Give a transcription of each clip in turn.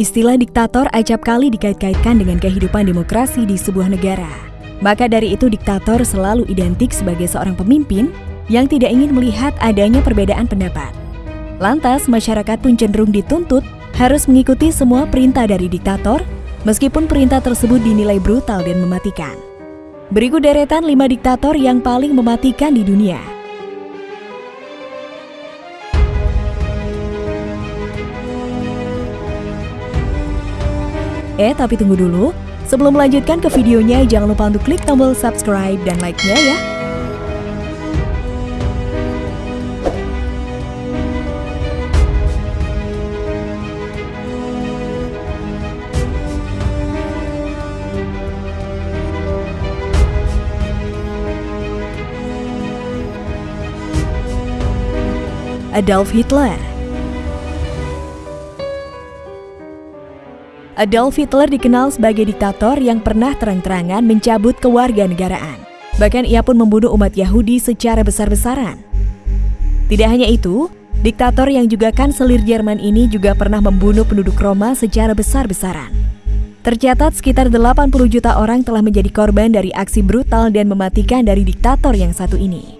Istilah diktator acap kali dikait-kaitkan dengan kehidupan demokrasi di sebuah negara. Maka dari itu diktator selalu identik sebagai seorang pemimpin yang tidak ingin melihat adanya perbedaan pendapat. Lantas, masyarakat pun cenderung dituntut harus mengikuti semua perintah dari diktator, meskipun perintah tersebut dinilai brutal dan mematikan. Berikut deretan 5 diktator yang paling mematikan di dunia. Eh, tapi tunggu dulu. Sebelum melanjutkan ke videonya, jangan lupa untuk klik tombol subscribe dan like-nya ya. Adolf Hitler Adolf Hitler dikenal sebagai diktator yang pernah terang-terangan mencabut kewarganegaraan. Bahkan ia pun membunuh umat Yahudi secara besar-besaran. Tidak hanya itu, diktator yang juga kanselir Jerman ini juga pernah membunuh penduduk Roma secara besar-besaran. Tercatat sekitar 80 juta orang telah menjadi korban dari aksi brutal dan mematikan dari diktator yang satu ini.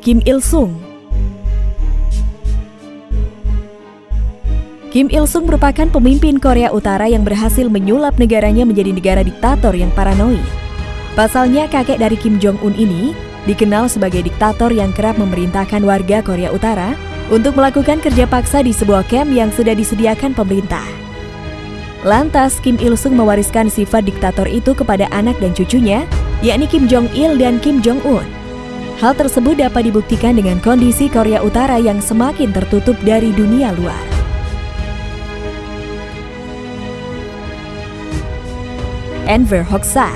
Kim Il-sung Kim Il-sung merupakan pemimpin Korea Utara yang berhasil menyulap negaranya menjadi negara diktator yang paranoid. Pasalnya kakek dari Kim Jong-un ini dikenal sebagai diktator yang kerap memerintahkan warga Korea Utara untuk melakukan kerja paksa di sebuah camp yang sudah disediakan pemerintah. Lantas, Kim Il-sung mewariskan sifat diktator itu kepada anak dan cucunya, yakni Kim Jong-il dan Kim Jong-un. Hal tersebut dapat dibuktikan dengan kondisi Korea Utara yang semakin tertutup dari dunia luar. Enver Hoxha.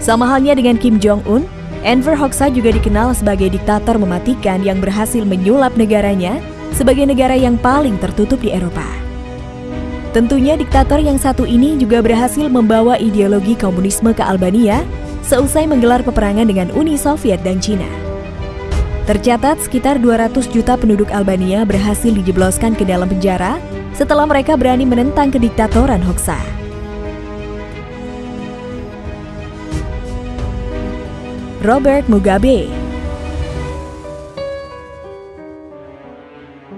Sama halnya dengan Kim Jong-un, Enver Hoxha juga dikenal sebagai diktator mematikan yang berhasil menyulap negaranya sebagai negara yang paling tertutup di Eropa. Tentunya diktator yang satu ini juga berhasil membawa ideologi komunisme ke Albania seusai menggelar peperangan dengan Uni Soviet dan Cina. Tercatat sekitar 200 juta penduduk Albania berhasil dijebloskan ke dalam penjara setelah mereka berani menentang kediktatoran Hoxha. Robert Mugabe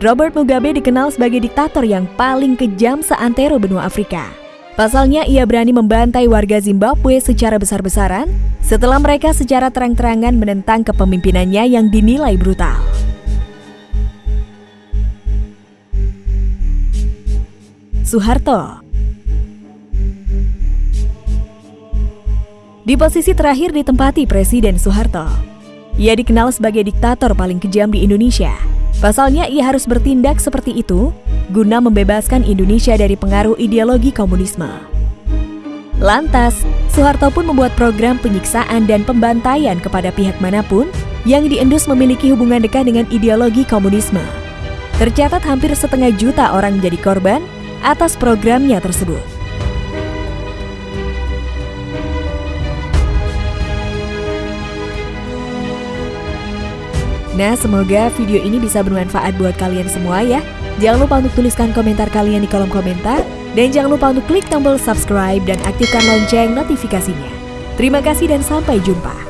Robert Mugabe dikenal sebagai diktator yang paling kejam seantero benua Afrika. Pasalnya ia berani membantai warga Zimbabwe secara besar-besaran setelah mereka secara terang-terangan menentang kepemimpinannya yang dinilai brutal. Soeharto. Di posisi terakhir ditempati Presiden Soeharto. Ia dikenal sebagai diktator paling kejam di Indonesia. Pasalnya ia harus bertindak seperti itu guna membebaskan Indonesia dari pengaruh ideologi komunisme. Lantas, Soeharto pun membuat program penyiksaan dan pembantaian kepada pihak mana pun yang diendus memiliki hubungan dekat dengan ideologi komunisme. Tercatat hampir setengah juta orang menjadi korban atas programnya tersebut. Nah, semoga video ini bisa bermanfaat buat kalian semua ya. Jangan lupa untuk tuliskan komentar kalian di kolom komentar. Dan jangan lupa untuk klik tombol subscribe dan aktifkan lonceng notifikasinya. Terima kasih dan sampai jumpa.